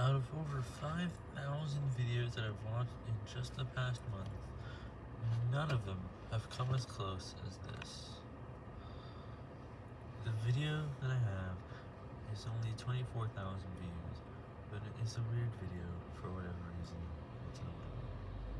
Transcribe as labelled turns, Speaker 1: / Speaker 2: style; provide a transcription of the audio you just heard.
Speaker 1: Out of over 5,000 videos that I've watched in just the past month, none of them have come as close as this. The video that I have is only 24,000 views, but it is a weird video.